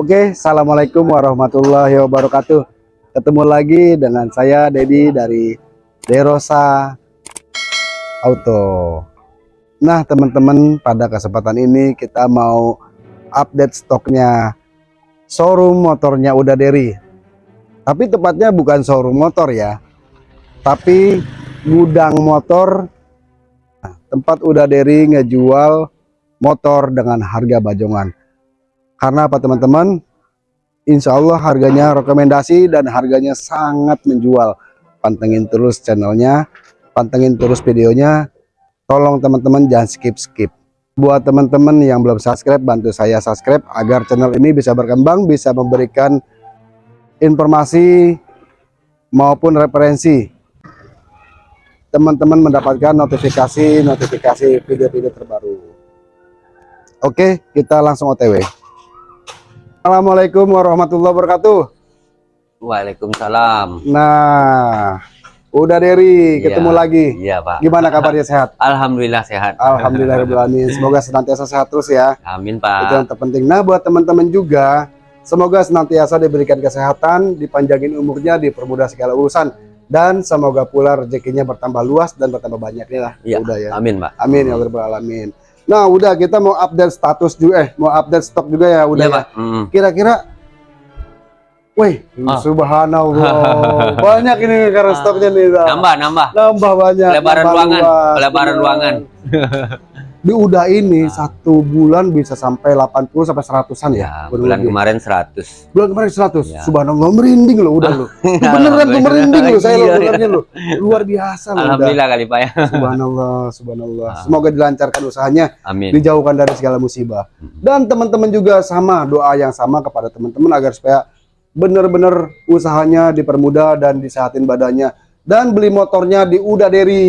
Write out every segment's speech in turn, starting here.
Oke, Assalamualaikum warahmatullahi wabarakatuh. Ketemu lagi dengan saya Dedi dari Derosa Auto. Nah, teman-teman, pada kesempatan ini kita mau update stoknya showroom motornya Uda Deri. Tapi tepatnya bukan showroom motor ya, tapi gudang motor. Nah, tempat Uda Deri ngejual motor dengan harga bajongan. Karena apa teman-teman? Insya Allah harganya rekomendasi dan harganya sangat menjual. Pantengin terus channelnya, pantengin terus videonya. Tolong teman-teman jangan skip-skip. Buat teman-teman yang belum subscribe, bantu saya subscribe agar channel ini bisa berkembang, bisa memberikan informasi maupun referensi. Teman-teman mendapatkan notifikasi-notifikasi video-video terbaru. Oke, kita langsung OTW. Assalamualaikum warahmatullahi wabarakatuh. Waalaikumsalam. Nah, udah Deri ketemu Iya, lagi. Iya, Pak. Gimana kabarnya sehat? Alhamdulillah sehat. Alhamdulillahirobbilalamin. Semoga senantiasa sehat terus ya. Amin, Itu yang Pak. terpenting. Nah, buat teman-teman juga, semoga senantiasa diberikan kesehatan, dipanjangin umurnya, dipermudah segala urusan, dan semoga pula rezekinya bertambah luas dan bertambah banyak nih lah. Iya, Udah ya. Amin, Pak. Amin ya rabbal alamin. Nah, udah kita mau update status juga, eh, mau update stok juga ya, udah Iya, ya. Pak. Mm. Kira-kira, wih, Ah. subhanallah, banyak ini karena stoknya nih. Nambah, nambah. nambah banyak Lebaran nambah ruangan, luas, lebaran bener. ruangan. di udah ini satu bulan bisa sampai 80 sampai 100-an ya, Ya, bulan lebih. kemarin 100. bulan kemarin 100 Ya. subhanallah merinding loh udah lo beneran tuh merinding loh saya lo Iya, iya. dengarnya lo luar biasa loh udah. Alhamdulillah kali, Pak ya. subhanallah subhanallah Ah. semoga dilancarkan usahanya Amin. dijauhkan dari segala musibah dan teman-teman juga sama doa yang sama kepada teman-teman agar supaya benar-benar usahanya dipermudah dan disehatin badannya dan beli motornya di Uda Deri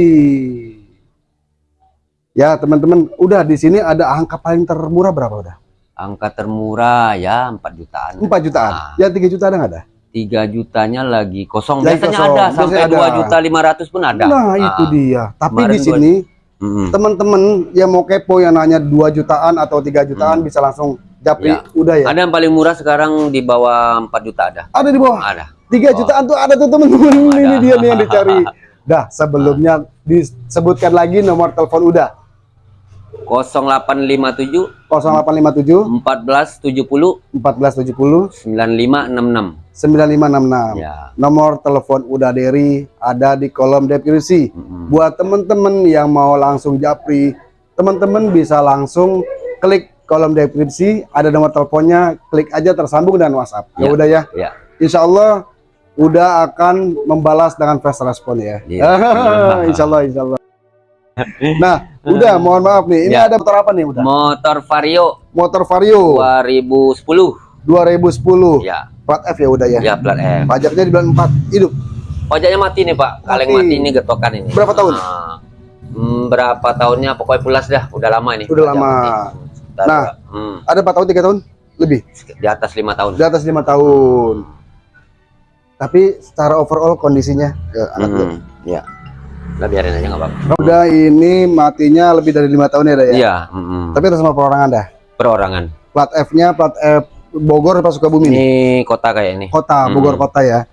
ya teman-teman udah di sini ada angka paling termurah berapa udah Angka termurah ya 4 jutaan. 4 jutaan Ah. ya 3 juta ada nggak ada 3 jutanya lagi kosong. Lagi Biasanya kosong. ada Biasanya sampai ada. 2 juta 500 pun ada. nah itu Ah. dia tapi Kemarin di gua- sini teman-teman yang mau kepo yang nanya 2 jutaan atau 3 jutaan bisa langsung japri Ya. udah ya Ada yang paling murah sekarang di bawah 4 juta ada. ada di bawah Ada. Tiga Oh. jutaan tuh ada tuh teman-teman ini dia nih yang dicari. Dah sebelumnya disebutkan lagi nomor telepon udah 0857 0857 1470 1470 9566. 9566. Ya. Nomor telepon udah Deri ada di kolom deskripsi. Mm-mm. Buat teman-teman yang mau langsung japri, teman-teman bisa langsung klik kolom deskripsi, ada nomor teleponnya, klik aja tersambung dan WhatsApp. Ya Ya. udah ya. Ya. Insya Allah udah akan membalas dengan fast respon ya. Iya. insya Allah, insya Allah. Nah, udah mohon maaf nih. Ini Ya. ada motor apa nih? Udah. Motor Vario Motor Vario 2010. 2010. Ya. Plat F ya udah ya. Ya plat F. Pajaknya di bulan 4 hidup. Pajaknya mati nih, Pak. Kaleng Mati. mati ini getokan ini. Berapa tahun? Ah, hmm, berapa tahunnya pokoknya pulas dah. Udah lama ini. Udah lama. Nah. hmm, Ada 4 tahun, 3 tahun lebih. di atas lima tahun. Di atas 5 tahun. Tapi secara overall kondisinya ya, anak. Hmm, ya. Lah biarin aja nggak apa-apa. Udah ini matinya lebih dari lima tahun ya, dah ya. Iya, mm-mm. Tapi atas nama perorangan dah. perorangan. Plat F-nya plat F Bogor apa Sukabumi? Ini kota kayak ini. Kota, Hmm. Bogor kota ya.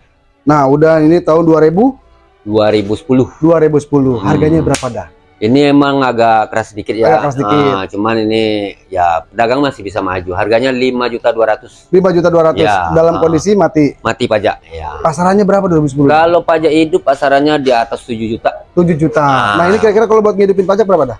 Nah, udah ini tahun 2000 2010. 2010. Hmm. Harganya berapa dah? Ini emang agak keras sedikit ya. Agak keras sedikit. Ah, cuman ini ya pedagang masih bisa maju. Harganya 5 juta 200 5 juta 200 Ya. dalam kondisi mati. mati pajak. Ya. Pasarannya berapa 2010? Kalau pajak hidup pasarannya di atas 7 juta. 7 juta. Ah. Nah, ini kira-kira kalau buat ngidupin pajak berapa dah?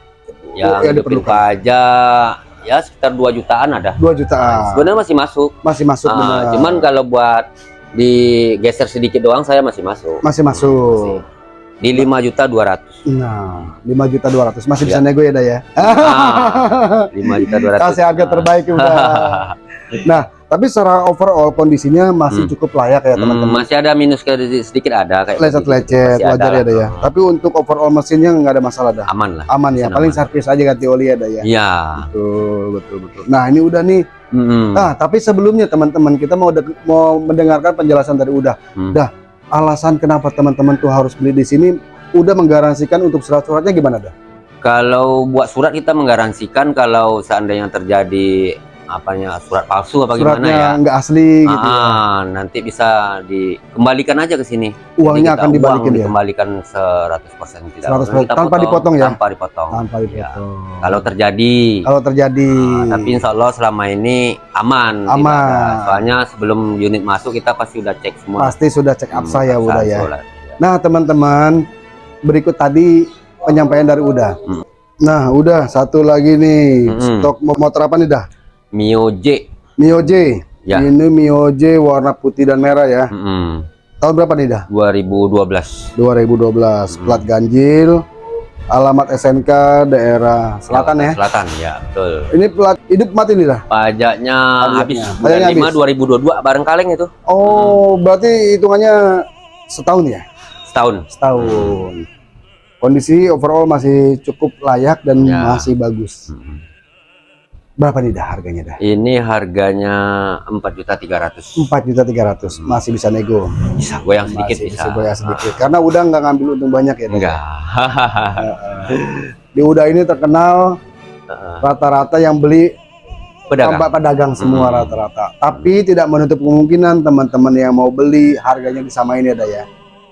Yang hidupin diperlukan. pajak ya sekitar 2 jutaan ada. 2 jutaan. Sebenarnya masih masuk. Masih masuk benar. cuman kalau buat digeser sedikit doang saya masih masuk. masih masuk. Di 5 juta 200. Nah, 5 juta 200 masih bisa Ya. nego ya dah ya. Ah, 5 juta 200. Kasih harga terbaik udah. Nah, tapi secara overall kondisinya masih Hmm. cukup layak ya Hmm, teman-teman. masih ada minus ke- sedikit ada kayak Lecet-lecet Masih wajar ya lah. dah ya. Tapi untuk overall mesinnya nggak ada masalah dah. aman lah. Aman ya. Paling aman. servis aja ganti oli ya dah ya. Iya. Betul, betul, betul. Nah, ini udah nih Mm-mm. Nah, tapi sebelumnya teman-teman kita mau mau mendengarkan penjelasan dari Udah. Hmm. Dah, alasan kenapa teman-teman tuh harus beli di sini udah menggaransikan untuk surat-suratnya gimana dah? Kalau buat surat kita menggaransikan kalau seandainya terjadi apanya surat palsu apa gimana suratnya ya. nggak asli gitu ya. Ah, nanti bisa dikembalikan aja ke sini. uangnya akan dibalikin uang ya dikembalikan 100% tidak 100% Kita tanpa dipotong ya? Tanpa dipotong. tanpa Ya. dipotong Kalau terjadi kalau terjadi Ah, tapi insya Allah selama ini aman. Aman. Soalnya sebelum unit masuk kita pasti udah cek semua. pasti sudah cek up Hmm, saya absah, udah ya sholat. nah teman-teman berikut tadi penyampaian dari Uda Hmm. nah udah satu lagi nih Hmm. stok motor apa nih dah Mio J. Mio J Ya. ini Mio J warna putih dan merah ya Mm-mm. tahun berapa nih dah 2012. 2012 Hmm. plat ganjil alamat SNK daerah selatan ya Selatan ya, betul. ini plat hidup mati nih dah Pajaknya habis Pajaknya bulan 5 habis. 2022 bareng kaleng itu oh berarti hitungannya setahun ya setahun. setahun kondisi overall masih cukup layak dan Ya. masih bagus Mm-mm. Berapa nih dah harganya dah Ini harganya 4.300. 4 juta 300 masih bisa nego Bisa goyang sedikit masih bisa. bisa goyah sedikit karena udah nggak ngambil untung banyak ya? Enggak. di udah ini terkenal rata-rata yang beli Pedagang. tampak pedagang semua Hmm. rata-rata tapi tidak menutup kemungkinan teman-teman yang mau beli harganya disamain ya dah ya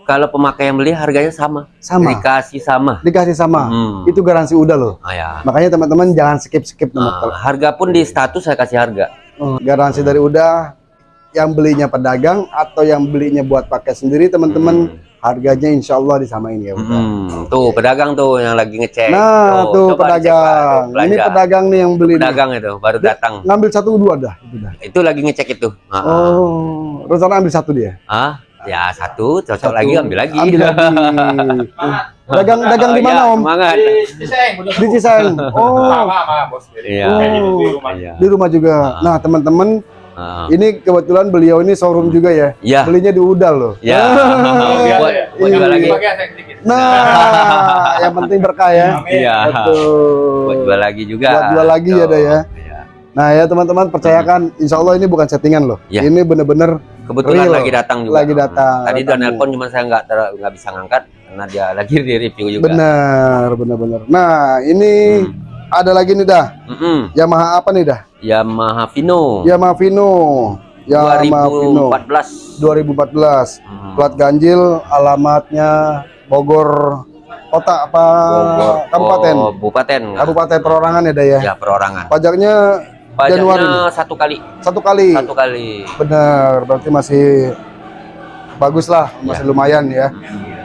Kalau pemakai yang beli harganya sama. sama Dikasih sama. dikasih sama Hmm. itu garansi udah loh Ah, ya. makanya teman-teman jangan skip skip Ah, harga pun di status saya kasih harga. garansi dari udah yang belinya pedagang atau yang belinya buat pakai sendiri teman-teman harganya insya Allah disamain ya udah Hmm, tuh pedagang tuh yang lagi ngecek. nah tuh Pak, pedagang tuh, ini pedagang nih yang beli nih. pedagang itu baru datang. ngambil satu dua dah itu dah Itu lagi ngecek itu. Ah. oh rencana ambil satu dia Ah, ya satu cocok Satu, lagi ambil lagi. ambil lagi dagang dagang di mana iya, om Semangat. di Cisayong oh Iya. Oh. Iya. di rumah juga Ah. nah teman-teman Ah, ini kebetulan beliau ini showroom juga ya Iya. belinya di Udal loh Ya. buat buat jual lagi. nah yang penting berkah ya Iya. betul Buat jual lagi juga. Buat jual lagi ya, Tuh. Dah, ya. Nah ya teman-teman percayakan insya Allah ini bukan settingan loh Iya. ini bener-bener Kebetulan Real. lagi datang juga. Lagi datang, Tadi udah nelpon cuman saya nggak nggak bisa ngangkat karena dia lagi di review juga. benar benar-benar nah ini Hmm. ada lagi nih dah Mm-mm. Yamaha apa nih dah Yamaha Vino. Yamaha Vino Yamaha Vino 2014. 2014 Hmm. plat ganjil alamatnya Bogor kota apa Bogor. kabupaten Oh, Kabupaten. kabupaten perorangan ya dah ya Ya perorangan. pajaknya Januari Pajaknya satu kali. satu kali Satu kali. benar berarti masih bagus lah masih Ya. lumayan ya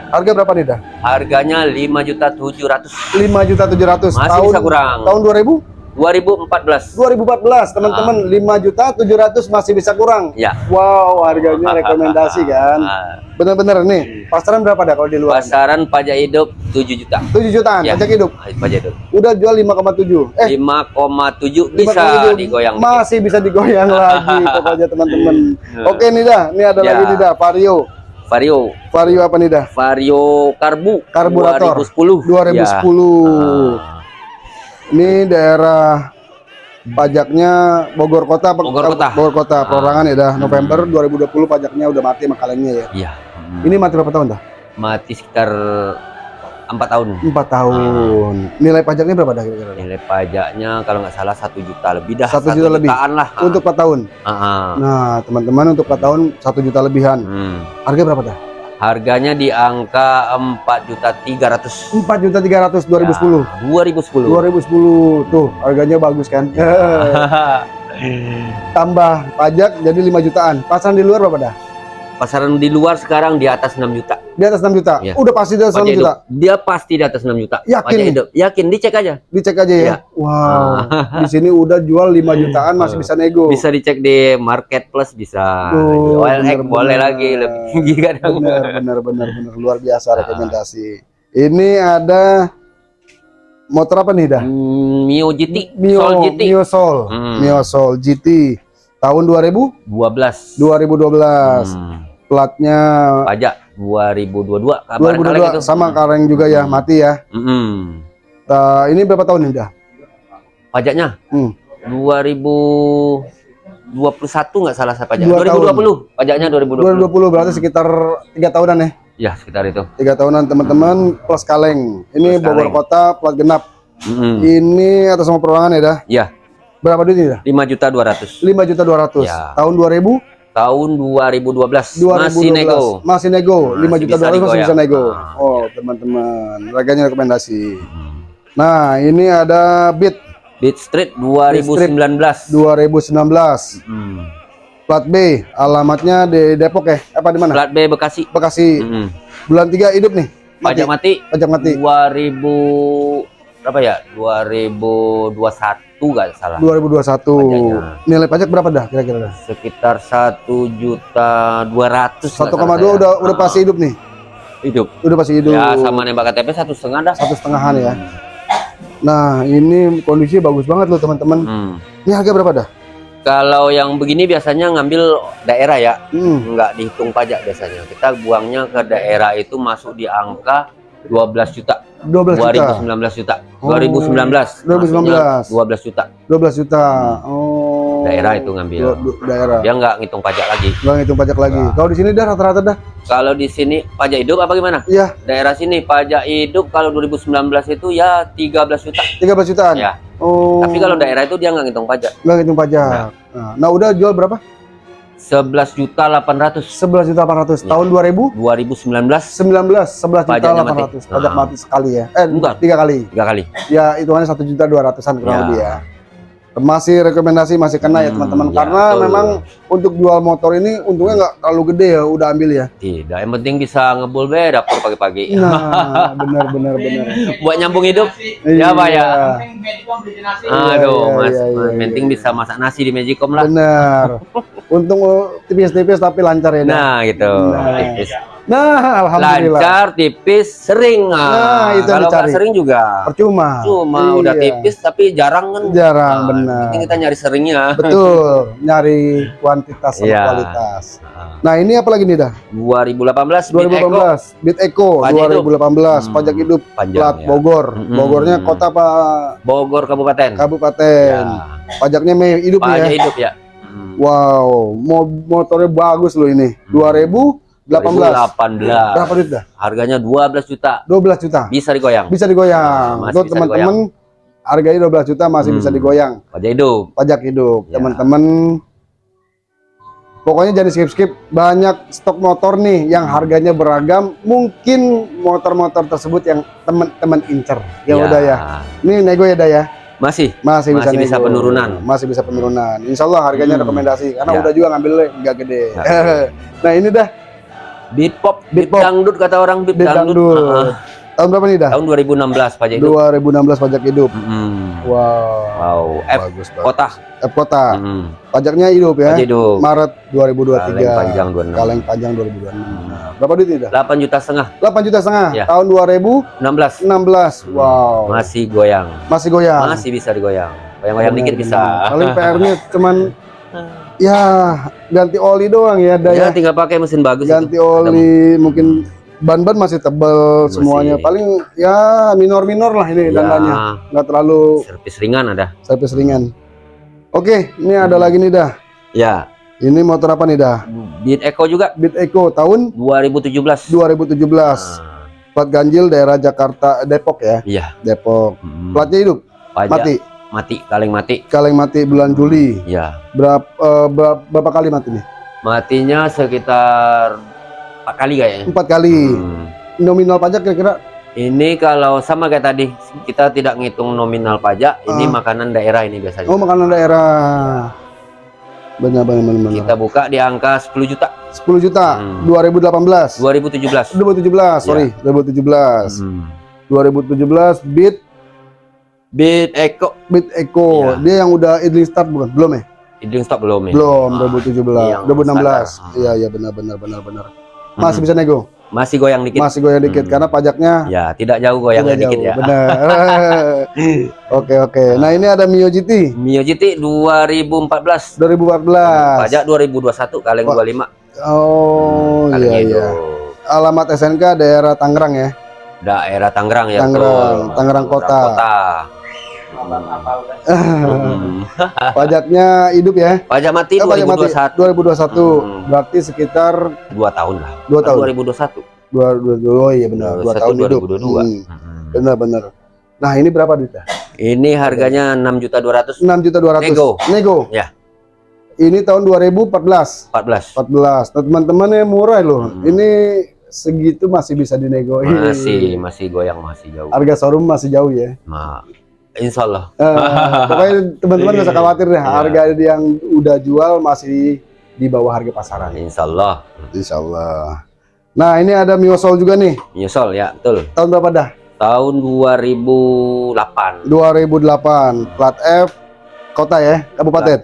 harga berapa nih dah Harganya 5.700. 5 juta 700 Masih tahun bisa kurang. tahun 2000 2014. 2014 teman-teman 5 juta 700 masih bisa kurang Ya. wow harganya rekomendasi kan Ah, bener-bener nih pasaran berapa dah kalau di luar Pasaran pajak hidup 7 juta. 7 jutaan Ya. pajak hidup Ah, Pajak hidup. udah jual 5,7 eh 5,7 bisa 5,7. digoyang dikit. masih bisa digoyang lagi pokoknya teman-teman oke nih dah ini ada Ya. lagi nih dah Vario Vario. Vario apa nih dah Vario Karbu Karburator. 2010. 2010 Ya. Ini daerah pajaknya Bogor Kota Bogor Kota. Bogor Kota Ah. perorangan ya dah November 2020 pajaknya udah mati makalengnya ya Iya. ini mati berapa tahun dah mati sekitar 4 tahun. empat tahun nilai pajaknya berapa dah kira-kira? Nilai pajaknya kalau nggak salah satu juta lebih dah. Satu juta lebih. jutaan lah. untuk 4 tahun Ah, ah. nah teman-teman untuk 4 tahun satu juta lebihan Hmm. harga berapa dah Harganya di angka 4 juta 300. 4 juta 300 2010 Ya, 2010. 2010 tuh harganya bagus kan? Tambah pajak jadi 5 jutaan. Pasaran di luar berapa dah Pasaran di luar sekarang di atas 6 juta. di atas 6 juta Iya. udah pasti di atas 6 Pajak juta hidup. Dia pasti di atas 6 juta. Yakin hidup. Yakin, dicek aja. dicek aja ya Iya. wow di sini udah jual 5 jutaan masih bisa nego Bisa dicek di market plus bisa. Oh, OLX bener-bener. boleh lagi lebih tinggi kadang. benar benar benar benar luar biasa Ah. rekomendasi ini ada motor apa nih dah Hmm, Mio GT, Mio Soul GT Mio Soul Hmm. Mio Soul GT tahun 2000 12. 2012 Hmm. platnya Pajak 2022 kabar 2022 itu. sama kareng juga ya Hmm. mati ya Mm-mm. Ta- ini berapa tahun nih dah Pajaknya Hmm. 2021 nggak salah saya pajak. Dua 2020. Pajaknya 2020. 2020 berarti sekitar tiga tahunan ya Ya, sekitar itu. tiga tahunan teman-teman plus kaleng ini Plus Bogor kaleng. Kota plat genap Mm-mm. ini atas nama perorangan ya dah Ya, Berapa duit ini dah? 5 juta 200. 5 juta 200. Ya. Tahun 2000 Tahun 2012, 2012 masih nego. Masih nego. 5 Masih juta bisa 200 masih digoyang. bisa nego. Ah. Oh, teman-teman. Harganya rekomendasi. Nah, ini ada Beat Beat Street 2019. 2019. Hmm. Plat B. Alamatnya di Depok ya? Apa di mana? Plat B Bekasi. Bekasi. Hmm. Bulan 3 hidup nih. Pajak mati Pajak mati. 2000 berapa ya? 2021 gak salah. 2021. Pajaknya. Nilai pajak berapa dah kira-kira dah? Sekitar 1 juta 200 nggak 1,2 salah saya. udah udah Ah, pasti hidup nih. hidup. Udah pasti hidup. Ya sama nembak KTP satu setengah dah. satu setengahan ya. Nah, ini kondisi bagus banget loh teman-teman. Hmm. Ini harga berapa dah? Kalau yang begini biasanya ngambil daerah ya, Hmm. nggak dihitung pajak biasanya. Kita buangnya ke daerah itu masuk di angka 12 juta. 12 juta. 2019 juta. Oh. 2019. 2019. masuknya 12 juta. 12 juta. Oh. Daerah itu ngambil. Daerah. Dia nggak ngitung pajak lagi. Nggak ngitung pajak lagi. Nggak. Kalau di sini dah rata-rata dah. Kalau di sini pajak hidup apa gimana? Iya, Daerah sini pajak hidup kalau 2019 itu ya 13 juta. 13 jutaan. Ya. Oh. Tapi kalau daerah itu dia nggak ngitung pajak. nggak ngitung pajak. Nah, nah, udah jual berapa? 11 juta 800 11 juta 800. Iya. Tahun 2000 2019 19 11 juta Pajaknya mati. 800. Pajak Ah. mati sekali ya. Eh, Bukan. tiga kali. tiga kali. Ya, hitungannya 1 juta 200-an kurang Ya. lebih ya. Masih rekomendasi masih kena ya Hmm, teman-teman ya, karena betul. memang untuk jual motor ini untungnya nggak terlalu gede ya udah ambil ya. Tidak, yang penting bisa ngebul be dapur pagi-pagi. Nah, benar benar benar. Buat nyambung hidup. Iya. Ya, Pak ya. Iya, Aduh, iya, Mas, iya, iya, penting iya. bisa masak nasi di Magicom lah. Benar. Untung tipis-tipis tapi lancar ya. Nah, gitu. Nah. Tipis. Nah, alhamdulillah. Lancar, tipis, sering. Nah, itu yang kalau dicari. sering juga. Percuma. Cuma Iya. udah tipis tapi jarang kan. Jarang, Nah, benar. kita nyari seringnya. Betul, nyari kuantitas sama Iya. kualitas. Nah, Nah, ini apa lagi nih dah? 2018 Beat Eco 2018, Bit Eco Pajak hidup. 2018, Hmm, pajak hidup panjang plat ya. Bogor. Mm-mm. Bogornya kota apa Bogor Kabupaten. kabupaten. Ya. Pajaknya hidup Pajak ya. hidup ya. Hmm. Wow, mo- motornya bagus loh ini. Hmm. 2018. 2018. Berapa duit dah? Harganya 12 juta. 12 juta. Bisa digoyang. Bisa digoyang. Masih Tuh teman-teman harganya 12 juta masih Hmm. bisa digoyang. Pajak hidup. Pajak hidup. Ya. Teman-teman Pokoknya jadi skip-skip banyak stok motor nih yang harganya beragam. Mungkin motor-motor tersebut yang teman-teman incer. Ya udah ya. Ini nego ya dah ya. Masih. Masih, bisa, Masih bisa nego. penurunan. Masih bisa penurunan. Insya Allah harganya Hmm. rekomendasi karena Ya. udah juga ngambil nggak gede. Gede. nah ini dah Beat pop, Beat beat, pop. dangdut kata orang beat, Beat dangdut. dangdut. Ah, tahun berapa nih dah? tahun 2016 pajak hidup. 2016 pajak hidup. Hmm. Wow. Wow, F Bagus banget. kota. F kota. Hmm. Pajaknya hidup ya. Pajak hidup. Maret 2023. Kaleng panjang 26. Kaleng panjang 2026. Hmm. Berapa duit dah? 8 juta setengah, 8 juta setengah. Ya. Tahun 2016. 16. Wow. Masih goyang. Masih goyang. Masih bisa digoyang. Goyang-goyang dikit bisa. Paling PR-nya cuman ya ganti oli doang ya, ada ya. Tinggal pakai mesin bagus Ganti itu. Ada- oli, mungkin ban-ban masih tebel Masih. semuanya. Paling ya minor-minor lah ini Ya, dandannya. Nggak terlalu servis ringan ada. servis ringan. Oke, ini ada lagi nih dah. Ya, Ini motor apa nih dah? Beat Eco juga Beat Eco tahun 2017. 2017. Nah, Plat ganjil daerah Jakarta Depok ya. iya. Depok. Hmm. Platnya hidup, Pajak mati. mati, kaleng mati. Kaleng mati bulan Juli. Ya, Berapa eh, berapa, berapa kali mati nih? matinya sekitar empat kali kayaknya. Empat kali. Hmm. Nominal pajak kira-kira Ini kalau sama kayak tadi, kita tidak ngitung nominal pajak. Ini Ah. makanan daerah ini biasanya. oh makanan daerah. Benar benar benar. benar. Kita buka di angka 10 juta. 10 juta Hmm. 2018. 2017. 2017, sorry, 2017. Hmm. 2017 Beat Beat Eco. Beat Eco. Iya. Dia yang udah idling start bukan? Belum ya? Idling stop belum ya? Belum, Ah, 2017. yang 2016. standar. Iya, iya benar benar benar benar. Masih Hmm. bisa nego. Masih goyang dikit. Masih goyang dikit Hmm. karena pajaknya Ya, tidak jauh goyangnya tidak dikit jauh. ya. Benar. Oke, oke. Nah, ini ada Mio GT Mio GT 2014. 2014. Pajak 2021 kaleng Wah, 25. Oh, Kaleng iya itu. iya. Alamat SNK daerah Tangerang ya. Daerah Tangerang ya. Tangerang, betul. Tangerang Kota. Kota. Hmm. Pajaknya hidup ya. Pajak mati Eh, pajak mati 2021. 2021. Hmm. Berarti sekitar Dua tahun lah. 2 tahun. 2021. Dua, dua, dua, oh iya benar, dua 21, tahun hidup. 2022. Hmm, Hmm. benar benar. Nah ini berapa duitnya? Ini harganya 6 juta 200 6 juta 200. Nego. Nego. Ya. Ini tahun 2014. 14. 14. Nah, teman-teman yang murah loh. Hmm. Ini segitu masih bisa dinego. Masih masih goyang masih jauh. Harga showroom masih jauh ya. Ma, insya Allah. Eh, pokoknya teman-teman nggak usah khawatir deh. Iya. Harga yang udah jual masih di bawah harga pasaran. Insya Allah. Insya Allah. Nah ini ada Miosol juga nih. Nyesol ya, betul. Tahun berapa dah? Tahun 2008. 2008. Plat F. Kota ya? Kabupaten?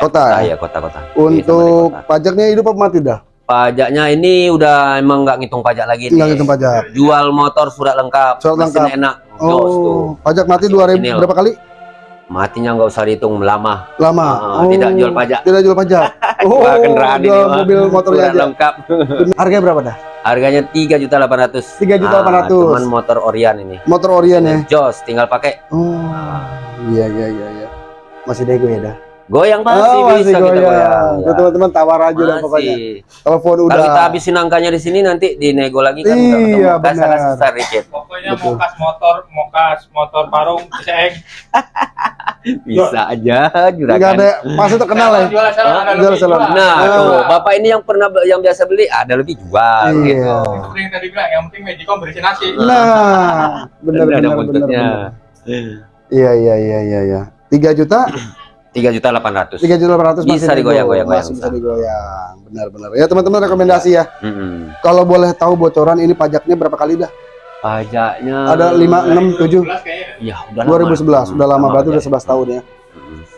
Kota. Ah, ya? ya kota-kota. Untuk Iya, di kota. pajaknya hidup apa mati dah? Pajaknya ini udah emang nggak ngitung pajak lagi nih. Tinggal hitung pajak. Jual motor surat lengkap. Surat lengkap. enak. Jos tuh. Oh, pajak mati 2000 original. berapa kali? Matinya nggak usah dihitung lama. Lama. Ah, tidak jual pajak. Tidak jual pajak. Oh, kendaraan ini mobil motornya Surat aja. lengkap. Harganya berapa dah? Harganya tiga juta delapan ratus. 3.800.000. Cuman motor Orion ini. Motor Orion ya. Jos, tinggal pakai. Oh. Iya iya iya iya. Masih nego ya dah. Goyang masih Oh, bisa kita goyang. Tuh, teman-teman tawar aja dah pokoknya. Masih. Telepon udah. Kalau kita habisin angkanya di sini nanti dinego lagi kan. Iya, benar. susah dikit. Pokoknya Betul. mokas motor, mokas motor parung, ceng. Bisa aja Enggak juragan. ada pasti terkenal ya. Jual salon ada Jual salon. Nah, Ah. tuh, Bapak ini yang pernah yang biasa beli ada lebih jual Iya. gitu. Seperti yang tadi bilang, yang penting Magicom berisi nasi. Nah, benar Ada benar benar. benar. Iya iya iya iya iya. 3 juta, Tiga juta delapan ratus. 3 juta 800 masih Bisa Masih bisa digoyang. Benar benar. Ya teman-teman rekomendasi ya. Mm-mm. Kalau boleh tahu bocoran ini pajaknya berapa kali dah? Pajaknya Ada 5 6 7 2011 kayaknya. Ya, udah 2011 lama. udah lama berarti udah. 11 tahun ya.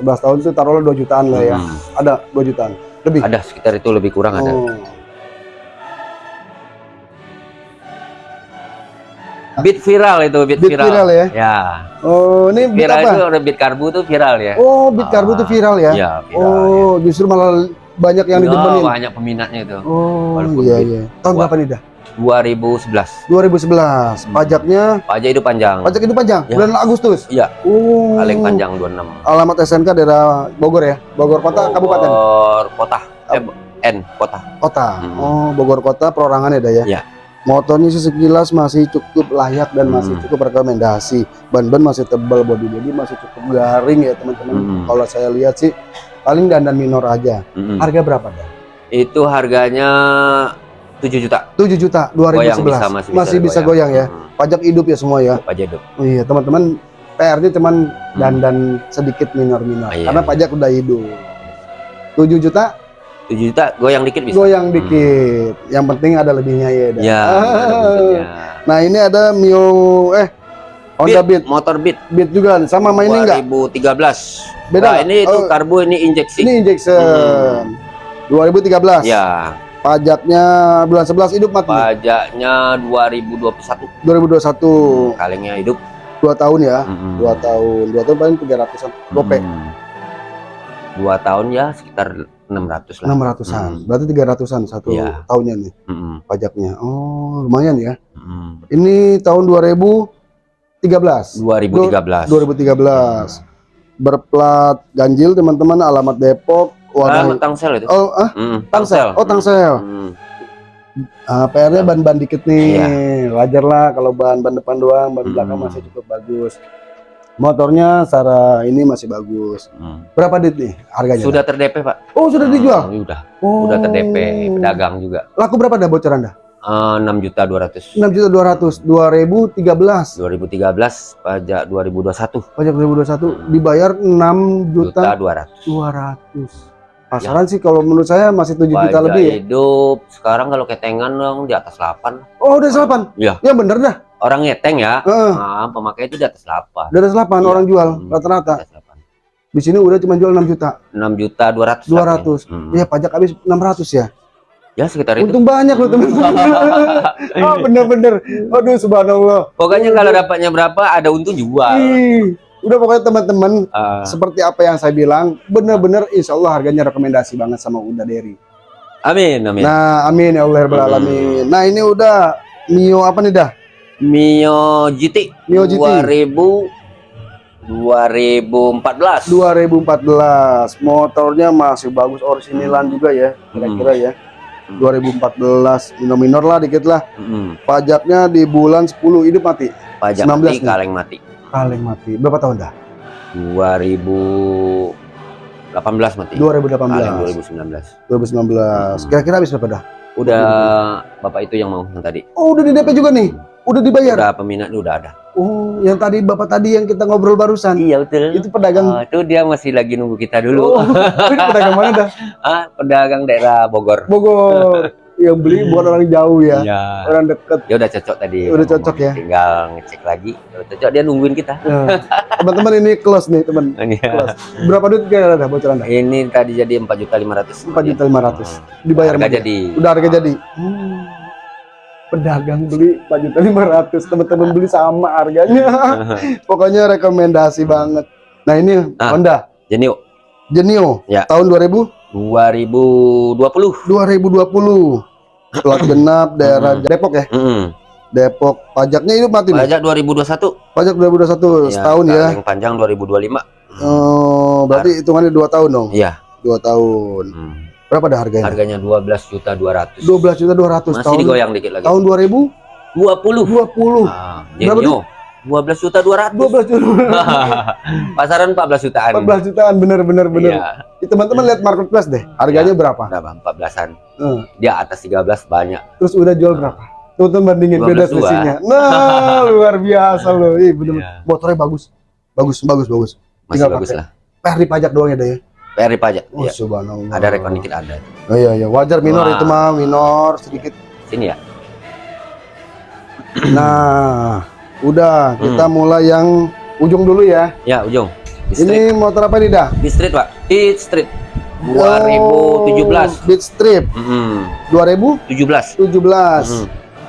11 tahun itu taruhlah 2 jutaan lah ya. Mm. Ada 2 jutaan. Lebih. Ada sekitar itu lebih kurang ada. Beat viral itu, beat, Beat viral ya? Ya. Oh, ini beat Viral apa? itu beat karbu tuh viral ya. Oh, beat karbu itu viral ya? Iya, viral. Oh, justru malah banyak yang ya. didemenin. banyak peminatnya itu. Oh, Walaupun iya iya. Tahun berapa nih dah? 2011. 2011. Hmm. Pajaknya Pajak itu panjang. pajak itu panjang, Ya. bulan Agustus. Iya. Oh. Paling panjang 26. Alamat SNK daerah Bogor ya? Bogor Kota, Kabupaten, Bogor kota. Eh, N kota. Kota. Hmm. Oh, Bogor Kota perorangan ya, dah ya? Iya. Motornya sih sekilas masih cukup layak dan masih Hmm. cukup rekomendasi. Ban-ban masih tebal, body-body masih cukup garing ya teman-teman. Hmm. Kalau saya lihat sih paling dandan minor aja. Mm-mm. Harga berapa dah? Itu harganya 7 juta. 7 juta 2011. Goyang bisa, masih bisa masih bisa goyang. goyang ya. Mm. Pajak hidup ya semua ya. Pajak hidup. Iya, teman-teman PR-nya cuman dandan sedikit minor-minor Ah, iya. karena pajak udah hidup. 7 juta 7 juta goyang dikit bisa. goyang Hmm. dikit. Yang penting ada lebihnya ya. dah. Ya, buntutnya. Nah, ini ada Mio eh Honda Beat, motor Beat Beat juga sama sama ini enggak? 2013. Beda Nah, ini itu Oh. karbu ini injeksi. Ini injection. 2013. Ya, Pajaknya bulan 11 hidup mati. pajaknya 2021. 2021. Kalengnya hidup. 2 tahun ya. Mm-mm. 2 tahun. 2 tahun paling 300-an. Gope. Mm. Dua tahun ya sekitar 600 lah. 600-an. Mm. Berarti 300-an satu Iya. tahunnya nih Mm-mm. pajaknya. Oh, lumayan ya. Mm-mm. Ini tahun 2013. 2013. 2013. Berplat ganjil teman-teman, alamat Depok. Ah, Warna Tangsel itu. Oh, ah, Mm, Tangsel. Oh, Tangsel. Mm. ah, PR-nya ban-ban dikit nih. Iya. Wajar lah kalau ban-ban depan doang, ban Hmm. belakang masih cukup bagus. Motornya secara ini masih bagus. Mm. Berapa dit nih harganya? Sudah ter-DP, Pak. Oh, sudah dijual. Ah, Udah. Oh. Udah ter-DP, pedagang juga. Laku berapa dah bocoran dah? Eh, 6 juta 200. 6 juta 200 2013 2013 pajak 2021 pajak 2021 dibayar 6 juta juta 200. 200 pasaran sih kalau menurut saya masih 7 juta lebih ya hidup sekarang kalau ketengan dong di atas 8. oh udah 8 Iya. ya bener dah Orang ngeteng ya. Heeh. Nah, pemakai itu di atas 8. udah 8 Iya. orang jual Hmm. rata-rata Di atas 8. di sini udah cuma jual 6 juta 6 juta 200. 200 Hmm. ya pajak habis 600 ya Ya sekitar itu. untung banyak loh teman-teman oh bener-bener aduh subhanallah Pokoknya kalau dapatnya berapa ada untung jual. Ih, udah pokoknya teman-teman Ah, seperti apa yang saya bilang bener-bener insya Allah harganya rekomendasi banget sama Uda Deri amin, amin. Nah, amin ya Allah ya Hmm. alamin. Nah, ini udah Mio apa nih dah? Mio GT Mio GT. 2000 2014. 2014. Motornya masih bagus originalan juga ya, kira-kira ya. 2014 minor-minor lah dikit lah. Mm. Pajaknya di bulan 10 hidup mati. Pajak 19 mati, nih. kaleng mati. Kaleng mati. Berapa tahun dah? 2018 mati. 2018. Kaleng 2019. 2019. Kira-kira habis berapa dah? Udah bapak itu yang mau yang tadi. Oh, udah di DP juga nih. Udah dibayar. Udah peminat udah ada. Oh, yang tadi Bapak tadi yang kita ngobrol barusan. Iya betul. Itu pedagang. Oh, itu dia masih lagi nunggu kita Oh, dulu. itu pedagang mana dah? Ah, pedagang daerah Bogor. Bogor. yang beli buat orang jauh ya. Iya. Orang deket. Ya udah cocok tadi. Udah cocok ya? Tinggal ngecek lagi. Udah cocok dia nungguin kita. Nah, Teman-teman ini close nih, teman. Iya. Close. Berapa duit kira ada bocoran dah? Ini tadi jadi 4 juta 500. 4 juta 500. Dibayar Harga sama dia? jadi. Udah harga jadi. Hmm. Pedagang beli 4 juta 500, teman-teman beli sama harganya. Pokoknya rekomendasi banget. Nah, ini Ah. Honda Genio Genio Ya. tahun 2000 2020. 2020. Plat genap daerah. Depok ya. Mm. Depok pajaknya hidup mati nih. Pajak 2021. Pajak 2021 setahun ya. Yang panjang 2025. Oh, berarti hitungannya 2 tahun dong. Iya. 2 tahun. Hmm. Berapa dah harganya? Harganya 12 juta 200. 12 juta 200 Masih tahun digoyang dikit lagi. tahun 2020. 20. Ah, Berapa Genio. 12 juta 200. 12 juta. Pasaran 14 jutaan. 14 jutaan bener bener bener. Iya. Teman-teman lihat marketplace deh. Harganya berapa? Berapa? 14-an. Eh, Dia atas 13 banyak. terus udah jual berapa? Tuh tuh bandingin 12 beda dua. selisihnya. Nah, luar biasa loh. Ih, bener, Iya. motornya bagus. Bagus, bagus, bagus. Masih Tinggal bagus pakai. lah. PR di pajak doang ya deh. ya? PR pajak. Oh, Iya. subhanallah. Ada rekon dikit ada. Oh iya iya, wajar minor Wah. itu mah, minor sedikit. Sini ya. Nah, udah kita Hmm. mulai yang ujung dulu ya. Ya, ujung. Di street. Ini motor apa nih dah? Di street, Pak. Di street. 2017. Oh, Beat Strip Mm-mm. 2017. 17. Mm.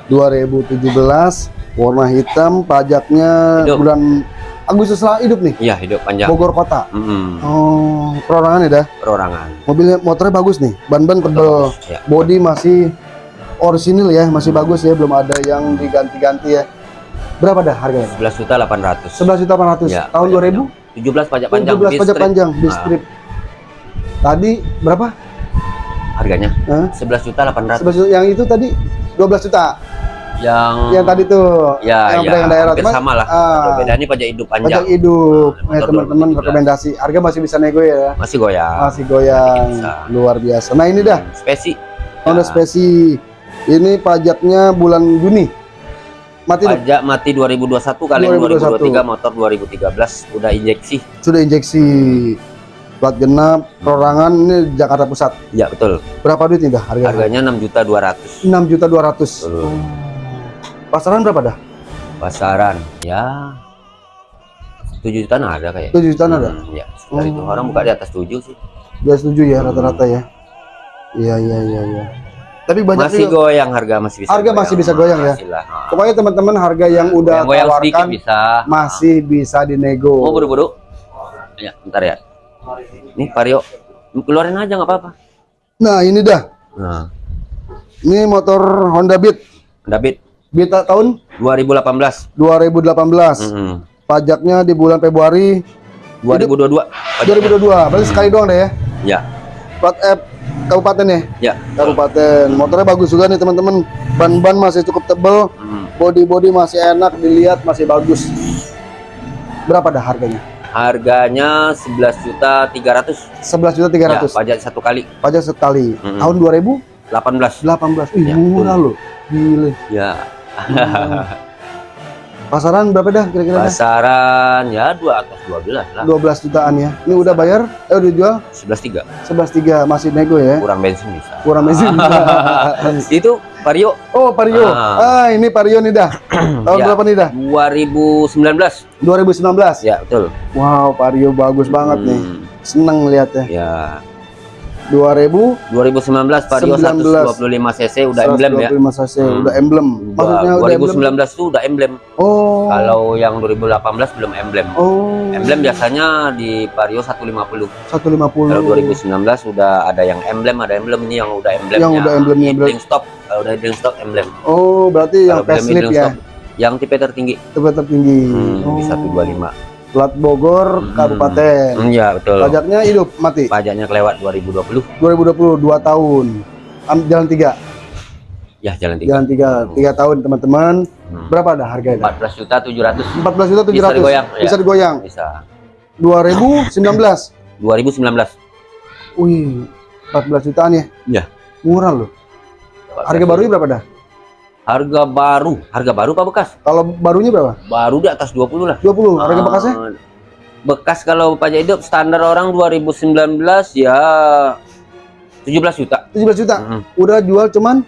2017 warna hitam pajaknya Hidup. bulan Agustus lah hidup nih Iya, hidup panjang. Bogor kota Mm-mm. oh perorangan ya dah Perorangan. mobilnya motornya bagus nih ban-ban tebel Ya. body masih orisinil ya masih bagus ya belum ada yang diganti-ganti ya berapa dah harganya 11 juta 800. 11 juta 800 Ya, tahun pajak 2000 17 pajak panjang. 17 Di pajak panjang di Ah. strip tadi berapa Harganya? 11 juta 800. 11 juta yang itu tadi 12 juta Yang yang tadi tuh ya, yang ya, daerah Cuman, sama lah. ah, Beda ini pajak hidup pajak panjang. hidup Nah, ya teman-teman 2017. rekomendasi harga masih bisa nego ya Masih goyang. masih goyang Bisa. luar biasa nah ini dah Hmm, Spesi. Honda Ya. Spesi ini pajaknya bulan Juni mati Pajak mati 2021 kali 2021. 2023 motor 2013 udah injeksi. sudah injeksi plat genap perorangan ini Jakarta Pusat Ya betul. berapa duit nih dah harga Harganya 6 juta 200. 6 juta 200 Betul. Pasaran berapa dah Pasaran ya 7 jutaan ada kayak. 7 jutaan ada Hmm, ya, sekitar itu. Oh. Orang buka di atas 7 sih. udah setuju ya rata-rata ya iya iya iya iya tapi banyak Masih juga goyang harga masih bisa. Harga masih bisa goyang ya? Pokoknya teman-teman harga yang udah Goyang-goyang sedikit tawarkan bisa. masih bisa dinego Mau buru-buru? Ya, bentar ya. Nih Vario, keluarin aja nggak apa-apa. nah ini dah Nah, ini motor Honda Beat David Beat tahun? 2018. 2018 Mm-mm. pajaknya di bulan Februari. 2022. 2022 berarti sekali doang deh ya? Ya, plat F kabupaten ya? Ya. kabupaten. Motornya bagus juga nih teman-teman. Ban-ban masih cukup tebel. Mm. body-body masih enak dilihat masih bagus. Berapa dah harganya? Harganya 11 juta 300. 11 juta Ya, 300 pajak satu kali. Pajak sekali. Mm-mm. tahun 2018 18. Ih, Ya, murah loh. Gile Ya, pasaran berapa dah kira-kira pasaran ya 2 atas 12 lah. 12 jutaan ya. Ini udah bayar? Eh udah jual? 11.3. 11.3 masih nego ya? Kurang bensin bisa. kurang mesin Itu Vario. Oh Vario. Ah. ah ini Vario nih dah. Tahun Ya. berapa nih dah? 2019. 2019 Ya, betul. wow Vario bagus banget nih. Hmm, seneng lihatnya Ya, 2000 2019 Vario 19. 125 cc udah emblem ya. 125 cc Hmm. udah emblem maksudnya udah emblem 2019 itu udah emblem. oh Kalau yang 2018 belum emblem. oh Emblem biasanya di Vario 150. 150 Kalau 2019 udah ada yang emblem, ada emblem ini yang udah emblemnya. Yang udah emblemnya, berarti- stop. Kalau udah idling stop emblem. oh berarti yang Kalau belum facelift ya stop, yang tipe tertinggi tipe tertinggi hmm, oh. di 125. Plat Bogor Hmm. kabupaten Hmm, ya betul. pajaknya hidup mati Pajaknya kelewat 2020. 2020 2 tahun Am- jalan 3 Ya, jalan tiga. Jalan tiga, tiga tahun teman-teman. Hmm. Berapa ada harganya? 14 juta 700 14 juta 700. Bisa digoyang, Bisa ya. digoyang. bisa. 2019. 2019. Wih, 14 jutaan ya? Iya. Murah loh. Harga barunya berapa dah? Harga baru, harga baru apa bekas? Kalau barunya berapa? Baru di atas 20 lah. 20. Harga Ah, bekasnya? Bekas kalau pajak hidup standar orang 2019 ya 17 juta. 17 juta. Mm, Udah jual cuman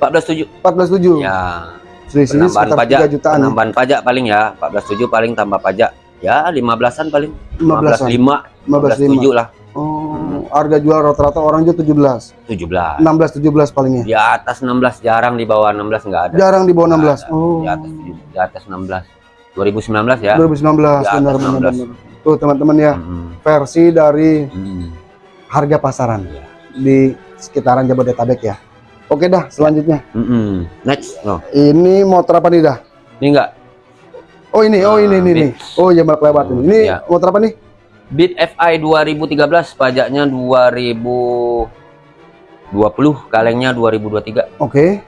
14,7. 14,7. Ya, Selisihnya penambahan sekitar pajak, 3 jutaan. ya. penambahan pajak paling ya 14,7 paling tambah pajak. Ya 15-an paling. 15-an. 15,5, 15,5. 15,7 lah. Oh, harga jual rata-rata orang jual 17. 17. 16 17 palingnya. Di atas 16 jarang di bawah 16 nggak ada. Jarang di bawah 16. Nggak ada. Oh. Di atas di atas 16. 2019 ya. 2019 Di atas benar benar 16. benar. Tuh teman-teman ya, Mm, versi dari mm. harga pasaran Iya. di sekitaran Jabodetabek ya. Oke dah, selanjutnya. Mm-mm. Next, no. Ini motor apa nih dah? Ini enggak Oh ini, oh ini, ini, ini. Beats. Oh ya lewat ini. Ini Iya. motor apa nih? Beat FI 2013 pajaknya 2020 kalengnya 2023 Oke,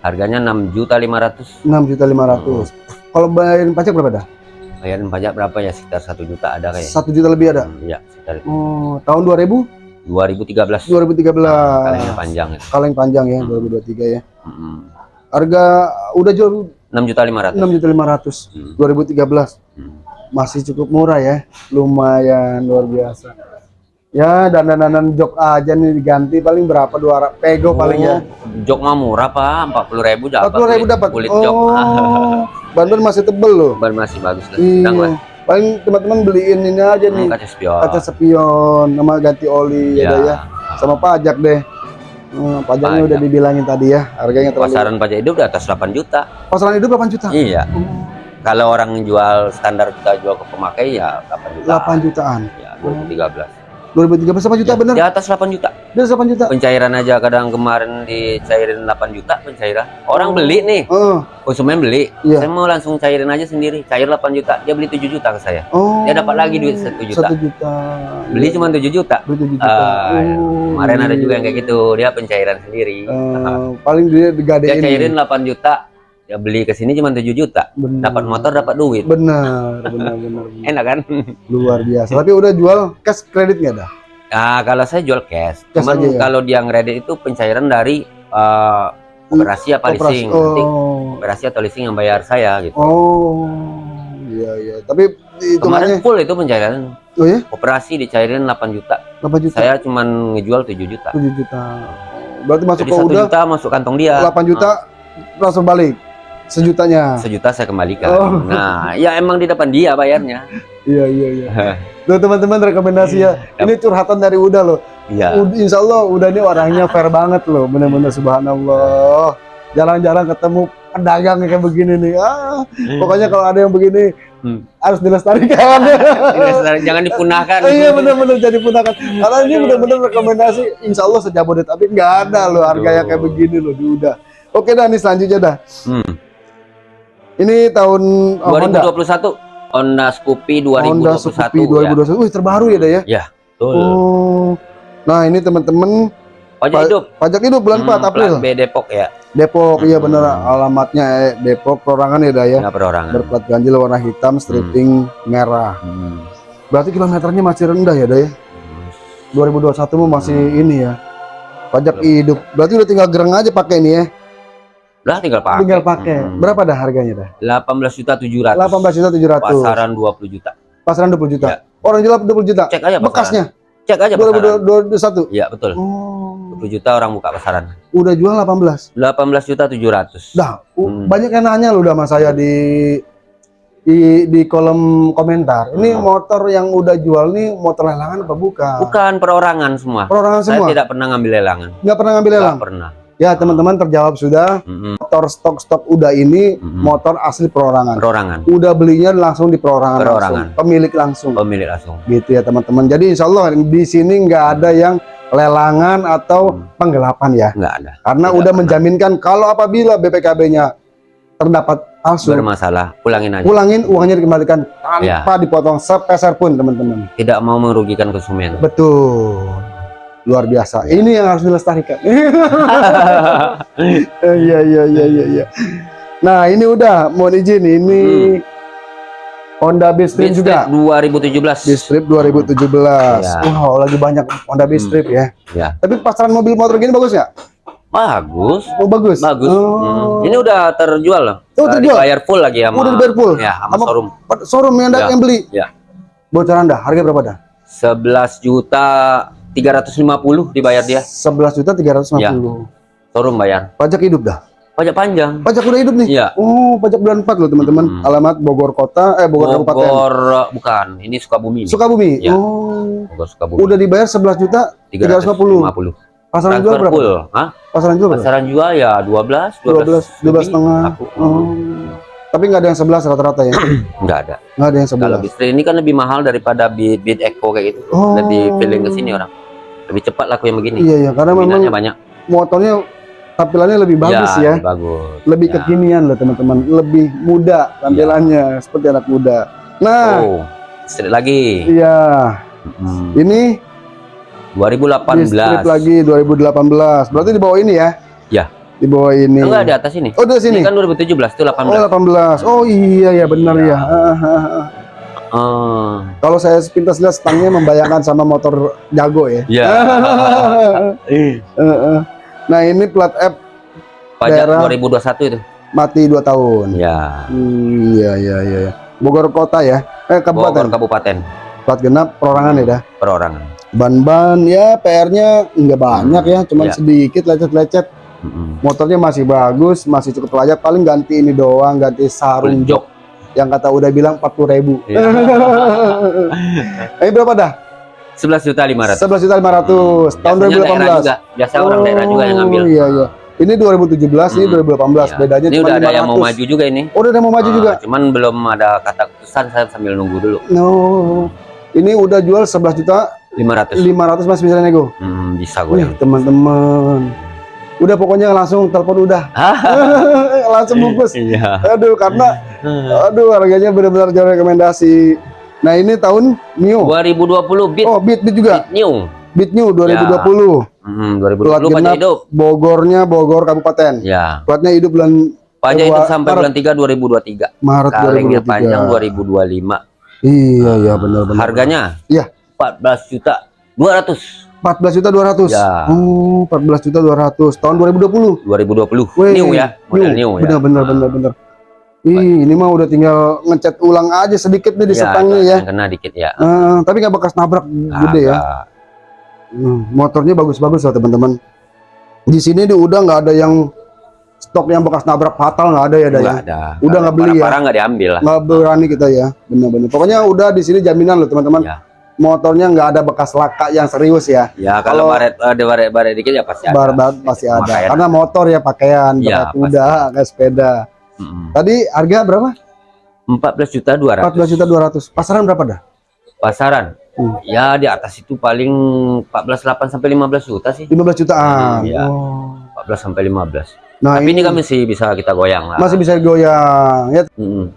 harganya 6 juta 500 6 juta 500. Kalau bayarin pajak berapa dah? bayaran pajak berapa ya sekitar 1 juta ada kayak Satu juta lebih ada. Hmm, ya sekitar itu. Oh, tahun 2000? 2013 2013. kalengnya panjang itu Kaleng panjang ya, Hmm. 2023 ya. Mm-mm. Harga udah jual 6 juta 500 6 juta 500. Hmm. 2013. Hmm. Masih cukup murah ya. Lumayan luar biasa. Ya, dandan-dandan jok aja nih diganti paling berapa? Dua pego paling ya. Oh, jok mah murah pak 40 ribu dapat 40 ribu dapat. kulit jok Oh, ban-ban masih tebel loh. ban masih bagus lah sedang lah Iya. Paling teman-teman beliin ini aja nih. Hmm, kaca spion Kaca spion sama ganti oli ya, ya. dah ya. Sama pajak deh. Hmm, pajaknya Pajak. udah dibilangin tadi ya. Harganya terlalu. pasaran pajak hidup di atas 8 juta Pasaran hidup 8 juta. iya kalau orang jual standar kita jual ke pemakai ya 8 juta 8 jutaan. ya 2013 2013 8 juta Ya, bener? di atas 8 juta Di atas 8 juta. pencairan aja kadang kemarin dicairin 8 juta pencairan orang beli nih Oh, konsumen beli Iya. saya mau langsung cairin aja sendiri cair 8 juta dia beli 7 juta ke saya oh. Dia dapat lagi duit 1 juta. 1 juta. beli cuma 7 juta Beli 7 juta. Ya. Oh, kemarin ada juga yang kayak gitu dia pencairan sendiri Eh, paling dia dia digadein. cairin 8 juta ya beli ke sini cuma 7 juta Bener. dapat motor dapat duit Benar, benar, benar. enak kan Luar biasa. Tapi udah jual cash kredit nggak ada? Nah, kalau saya jual cash. Cash Cuman ya? kalau dia ngeredit itu pencairan dari eh, operasi apa Operasi. leasing. Nanti Oh. operasi atau leasing yang bayar saya gitu. Oh. Iya, iya. Tapi Kemarin full itu pencairan. oh ya, Operasi dicairin 8 juta. 8 juta. Saya cuman ngejual 7 juta. 7 juta. Berarti masuk Jadi ke 1 udah juta masuk kantong dia. 8 juta langsung balik. Sejutanya. Sejuta saya kembalikan. Oh. Nah, ya emang di depan dia bayarnya. Iya, iya, iya. Tuh teman-teman rekomendasi ya. Ini curhatan dari Uda loh. Iya. Insya Allah Uda ini orangnya fair banget loh. Bener-bener subhanallah. Jarang-jarang ketemu pedagang kayak begini nih. Ah, pokoknya kalau ada yang begini Hmm. harus dilestarikan. Ini Jangan dipunahkan. iya bener-bener jadi punakan. Karena ini bener-bener rekomendasi. Insya Allah sejabodetabek nggak ada loh harga yang kayak begini loh di Uda. Oke dah nih selanjutnya dah. Hmm. Ini tahun oh, Honda. 2021 Honda Scoopy 2021 Honda Scoopy ya. 2021. Wih terbaru ya dah ya. Betul. Oh. Nah ini teman-teman Pajak Pa- hidup. pajak hidup bulan 4 Hmm, April. plat B Depok ya. Depok iya Hmm. bener alamatnya eh, Depok perorangan ya dah ya. Nggak perorangan. Berplat ganjil warna hitam stripping merah. Hmm. Berarti kilometernya masih rendah ya dah ya. 2021 mah masih Hmm. ini ya. Pajak Belum. hidup. Berarti udah tinggal gereng aja pakai ini ya. Lah tinggal pakai. Tinggal pakai. Hmm. Berapa dah harganya dah? 18 juta 700. 18 juta 700. Pasaran 20 juta. Pasaran 20 juta. Ya. Orang jual 20 juta. Cek aja pasaran. Bekasnya Cek aja pasaran. 2021. Iya, betul. Oh. 20 juta orang buka pasaran. Udah jual 18. 18 juta 700. Dah, Hmm. banyak yang nanya lu udah sama saya di di di kolom komentar. Ini Hmm. motor yang udah jual nih motor lelangan apa bukan? Bukan perorangan semua. Perorangan Saya semua. tidak pernah ngambil lelangan. Nggak pernah ngambil lelang. Nggak pernah. Ya teman-teman terjawab sudah. Mm-mm. Motor stok-stok udah ini Mm-mm. motor asli perorangan. Perorangan. Udah belinya langsung di perorangan, Perorangan. langsung. Pemilik langsung. Pemilik langsung. Gitu ya teman-teman. Jadi insya Allah di sini nggak ada yang lelangan atau Hmm. penggelapan ya. Nggak ada. Karena Tidak udah pernah. menjaminkan kalau apabila BPKB-nya terdapat palsu, Bermasalah. Pulangin aja. pulangin uangnya dikembalikan Ya. tanpa dipotong sepeser pun teman-teman Tidak mau merugikan konsumen. betul luar biasa. Ini yang harus dilestarikan. Eh, Iya iya iya iya iya. Nah, ini udah mohon izin ini Honda Beatstream Beat juga. Strip 2017 Beatstrip 2017. Ya. Wow, lagi banyak Honda Beatstrip ya. ya Tapi pasaran mobil motor gini bagus nggak? bagus Oh, bagus. bagus Oh. Hmm. ini udah terjual loh Oh, terjual? dibayar full lagi sama Udah dibayar full? ya sama Sama- showroom Showroom yang, Ya. yang beli. ya Bocoran dah, harga berapa dah? 11 juta 350 dibayar dia 11 juta 350. Ya. showroom bayar Pajak hidup dah. pajak panjang Pajak udah hidup nih. Iya. Oh, pajak bulan 4 loh teman-teman. Hmm. Alamat Bogor Kota, eh Bogor, Kabupaten. Bogor bukan ini Sukabumi. Sukabumi. Ya. Oh. Bogor Sukabumi Udah dibayar 11 juta 350. 350 Pasaran jual berapa? full Hah? Pasaran jual berapa? pasaran jual ya 12 12 12 lebih. setengah. Aku, Oh. Tapi nggak ada yang 11 rata-rata ya. nggak ada Nggak ada yang kalau 11. Bistri ini kan lebih mahal daripada Beat, Beat Eco kayak gitu Oh. lebih feeling ke sini orang lebih cepat laku yang begini Iya iya, karena memang banyak motornya tampilannya lebih bagus ya. lebih bagus Lebih Ya. kekinian loh teman-teman, lebih muda tampilannya seperti anak muda. Nah, oh sedikit lagi iya, Hmm. ini 2018 Distrip lagi 2018. Berarti di bawah ini ya? Ya. Di bawah ini. enggak di atas ini Oh, di sini. ini kan 2017 itu 18 Oh, 18. Oh iya ya benar Iya. ya. Ah. Kalau saya sepintas lihat stangnya membayangkan sama motor jago ya. ya Eh, eh. Nah ini plat F pajak Daerah- 2021 itu mati 2 tahun. ya Hmm, Iya iya iya. Bogor kota ya. Eh Bogor kabupaten. kabupaten Plat genap perorangan ya dah. perorangan Ban-ban ya PR-nya nggak banyak ya, cuman Iya. sedikit lecet-lecet. Mm-mm. Motornya masih bagus, masih cukup layak. Paling ganti ini doang, ganti sarung jok. Yang kata udah bilang 40 ribu. Iya. Ini berapa dah? 11 juta 500 11 juta 500 tahun Biasanya daerah 2018. juga biasa orang daerah juga yang ngambil Oh, Iya iya. Ini 2017, ini Hmm. 2018. Iya. Bedanya ini cuma udah 500. ada yang mau maju juga ini Oh, udah ada yang mau maju Ah, juga. cuman belum ada kata keputusan saya sambil nunggu dulu No. Ini udah jual 11 juta 500 500 masih bisa nego. Hmm, bisa goyang teman-teman. Udah pokoknya langsung telepon udah. langsung bungkus. iya Aduh, karena aduh harganya benar-benar jauh rekomendasi. Nah, ini tahun new. 2020 bit Oh, Beat Beat juga. Beat new Beat new 2020. Hmm, Plat 2020 pajak genap. hidup Bogornya Bogor Kabupaten. ya Platnya hidup bulan pajak hidup Februari- sampai Maret. bulan 3 2023 Maret kalengnya 2023. panjang 2025 Iya, iya benar-benar. harganya Iya. 14 juta 200 14 juta 200. Ya. Oh, 14 juta 200 tahun 2020. 2020 Wih, new ya model new, ya Benar benar benar benar. Ih, ini mah udah tinggal ngecat ulang aja sedikit nih di Ya, setangnya ya. kena dikit ya Eh, tapi nggak bekas nabrak gede ya. Hmm, motornya bagus-bagus lah teman-teman. Di sini dia udah nggak ada yang stok yang bekas nabrak fatal nggak ada ya, Day? Nggak ada. Udah nggak beli ya? Parah nggak diambil lah. Nggak berani kita ya, benar-benar. Pokoknya udah di sini jaminan loh teman-teman. Ya. Motornya nggak ada bekas laka yang serius ya. Ya kalau Kalau- baret ada baret baret dikit ya pasti ada. Bar-bar pasti ada. Pakaian. Karena motor ya pakaian, Iya, pakai kuda, kayak sepeda. Mm-mm. Tadi harga berapa? 14 juta 200. 14 juta 200. Pasaran berapa dah? Pasaran. Hmm. Ya di atas itu paling 14 8 sampai 15 juta sih. 15 jutaan. Iya. Oh. 14 sampai 15. Nah, Tapi ini kan masih bisa kita goyang lah. masih bisa goyang. Ya. Mm-mm.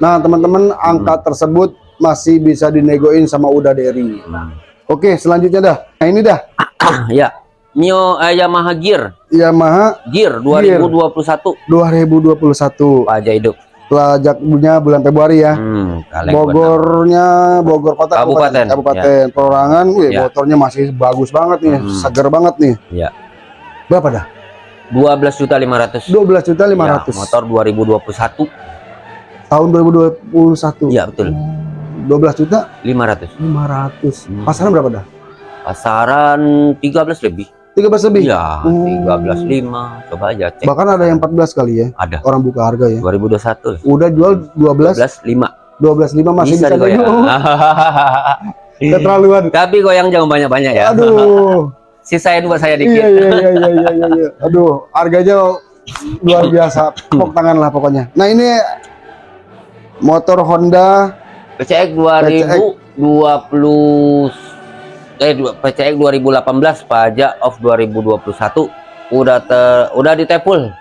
Nah, teman-teman, angka Hmm. tersebut masih bisa dinegoin sama Uda Derry. Hmm. Oke, selanjutnya dah. Nah, ini dah. ya. Mio eh, Yamaha Gear, Yamaha Gear 2021 2021. pajak hidup. Pajaknya bulan Februari ya. Hmm, Bogornya Bogor Kota Kabupaten, Kabupaten Perorangan. Wih, Ya. motornya masih bagus banget nih, Hmm. seger banget nih. Ya. Berapa dah? 12 juta 500. 12 juta Ya, 500. motor 2021. Tahun 2021. Iya, betul. 12 juta 500. 500. Hmm. Pasaran berapa dah? Pasaran 13 lebih. 13 lebih. Iya, Oh. 13.5. Coba aja cek. Bahkan ada yang 14 kali ya. Ada. Orang buka harga ya. 2021. Udah jual 12 12.5. 12.5 masih bisa, Bisa digoyang. Keterlaluan. Tapi goyang jangan banyak-banyak ya. Aduh. Sisain buat saya dikit. iya, iya, iya, iya, iya, iya, iya. Aduh, harganya luar biasa. Pok tangan lah pokoknya. Nah, ini motor Honda PCX 2020 eh PCX 2018 pajak off 2021 udah ter, udah ditepul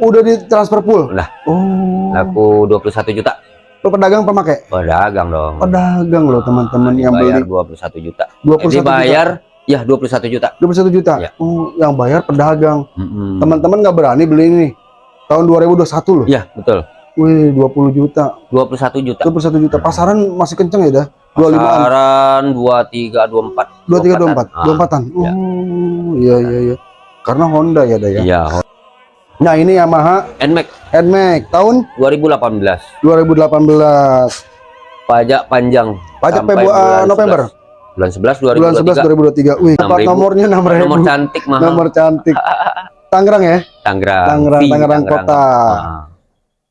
udah ditransfer full. Udah. Oh. laku 21 juta pedagang pemakai? pedagang dong Pedagang loh teman-teman yang bayar beli 21 juta 21 dibayar Ya 21 juta. 21 juta. Ya. Oh, yang bayar pedagang. Teman-teman nggak berani beli ini. Tahun 2021 loh. Ya betul. Wih, 20 juta. 21 juta. 21 juta. Pasaran masih kenceng ya dah. 25-an. Pasaran 23 24. 23 24. Ah, 24-an. ya. Oh, iya iya iya. Karena Honda ya dah ya. Iya, Nah, ini Yamaha Nmax Nmax tahun 2018. 2018. Pajak panjang. Pajak Februari bulan November. 11. Bulan 11 Bulan 11 2023. 2023. Wih, dapat 6.000. nomornya 6000. Nomor cantik mahal. Nomor cantik. Tangerang ya? Tangerang. Tangerang, Tangerang kota. Ah.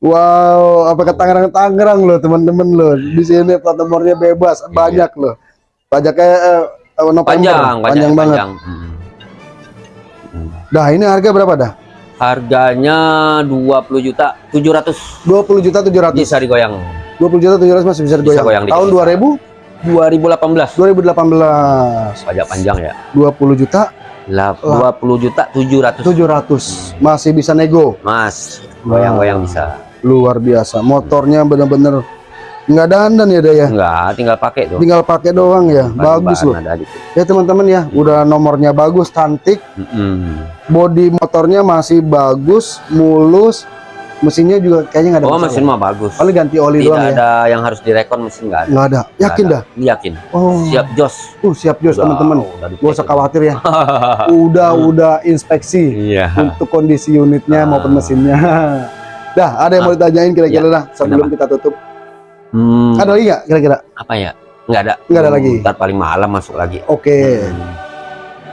Wow, apa ke Tangerang Tangerang loh teman-teman loh. Di sini plat nomornya bebas, banyak loh. Pajaknya eh, eh, November. Panjang, panjang, panjang, banget. panjang. Hmm. Dah, ini harga berapa dah? Harganya 20 juta 700 20 juta 700. bisa digoyang. 20 juta 700 masih bisa Bisa digoyang. goyang dikit Tahun bisa. 2000 2018 2018. pajak panjang ya. 20 juta Lah 20 juta 700. 700. Masih bisa nego. Mas, goyang-goyang bisa. Luar biasa. Motornya bener-bener nggak dandan ya Dah ya. Enggak, tinggal pakai tuh. Tinggal pakai doang ya. Bahan-bahan Bagus loh. Ada dikit. Ya teman-teman ya, udah nomornya bagus, cantik. Mm-mm. body motornya masih bagus, mulus, mesinnya juga kayaknya nggak ada Oh, masalah. mesin mah bagus. Paling ganti oli Tidak doang ya. ada yang harus direkon mesin enggak ada. Nggak ada. Yakin Nggak dah. ada. Yakin. Oh, Siap jos. Tuh siap jos teman-teman. Gak usah khawatir ya. Udah udah inspeksi Iya. untuk kondisi unitnya Ah. maupun mesinnya. Dah, ada yang mau ditanyain kira-kira Iya. dah sebelum kita tutup. Hmm, Ada lagi nggak kira-kira? apa ya? Enggak ada. Nggak ada lagi. Ntar paling malam masuk lagi. Oke. Hmm.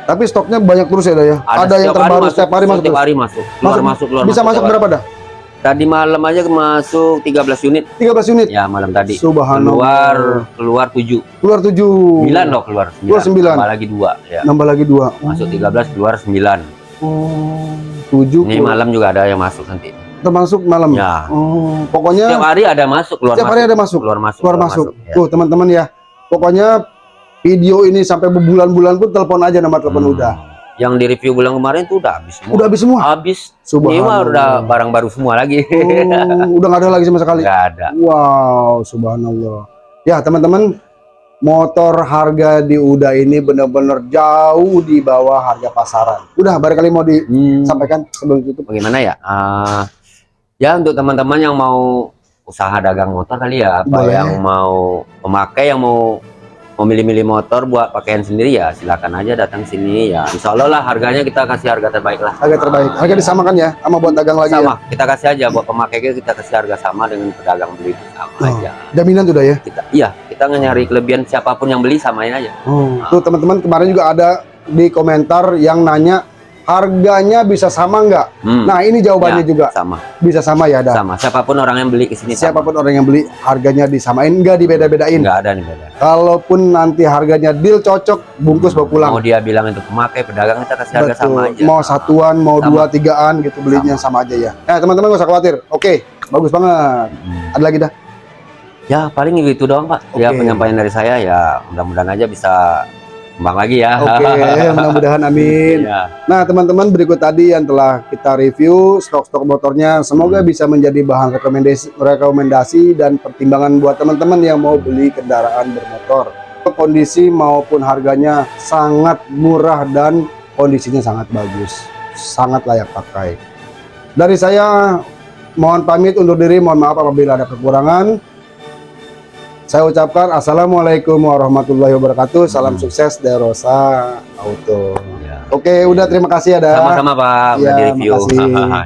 Tapi stoknya banyak terus ya, dah ya. Ada, yang setiap terbaru masuk, setiap hari masuk. Setiap terus. hari masuk. Keluar Masuk- masuk, keluar Bisa masuk berapa dah? Tadi malam aja masuk 13 unit. 13 unit. Ya, malam tadi. Subhanallah. Keluar keluar 7. Keluar 7. 9 loh keluar 9. Keluar sembilan. Tambah lagi 2 ya. Nambah lagi dua. Masuk 13 keluar 9. Oh, 7 Ini malam juga ada yang masuk nanti. Termasuk malam. Ya. Oh, pokoknya Setiap hari ada masuk keluar setiap masuk. hari ada masuk, Keluar masuk. keluar masuk. ya. Tuh teman-teman ya, pokoknya video ini sampai berbulan-bulan pun telepon aja nomor telepon Hmm. udah. Yang di review bulan kemarin tuh udah habis semua. Udah habis semua. habis. Ini Subhanallah. udah barang baru semua lagi. Oh, udah nggak ada lagi sama sekali. Enggak ada. Wow, subhanallah. Ya teman-teman, motor harga di Uda ini benar-benar jauh di bawah harga pasaran. Udah barangkali mau Hmm, disampaikan sebelum tutup. bagaimana ya? Ah, ya untuk teman-teman yang mau usaha dagang motor kali ya, apa Boleh. yang mau pemakai yang mau memilih-milih motor buat pakaian sendiri ya silakan aja datang sini ya. Insya Allah lah harganya kita kasih harga terbaik lah. Harga terbaik. Harga disamakan ya sama buat dagang lagi ya. Sama, kita kasih aja buat pemakai kita kasih harga sama dengan pedagang beli sama Oh. aja. Jaminan tuh dah ya. Kita iya, kita nyari kelebihan siapa pun yang beli samain aja. Oh, tuh teman-teman kemarin juga ada di komentar yang nanya harganya bisa sama nggak? Hmm, Nah ini jawabannya Ya. juga sama, bisa sama ya, dah. sama. Siapa pun orang yang beli ke sini sama. Siapa pun orang yang beli harganya disamain nggak dibeda-bedain. Enggak ada nih beda. Kalaupun nanti harganya deal cocok, bungkus bawa pulang. Mau dia bilang itu pemakai pedagang kita kasih harga sama aja. Mau satuan, mau Sama. dua, tigaan gitu belinya sama, aja ya. Nah teman-teman gak usah khawatir. Oke, bagus banget. Hmm. Ada lagi dah. Ya paling gitu doang pak. Ya Oke. penyampaian dari saya ya mudah-mudahan aja bisa kembang lagi ya. Oke, mudah-mudahan amin. Ya. Nah, teman-teman berikut tadi yang telah kita review stok-stok motornya semoga bisa menjadi bahan rekomendasi rekomendasi dan pertimbangan buat teman-teman yang mau beli kendaraan bermotor. Kondisi maupun harganya sangat murah dan kondisinya sangat bagus. Sangat layak pakai. Dari saya mohon pamit undur diri, mohon maaf apabila ada kekurangan. Saya ucapkan Assalamualaikum warahmatullahi wabarakatuh. Salam Hmm. sukses Derosa Auto. Ya. Oke, udah terima kasih ada. Sama-sama pak. Udah Ya, di review.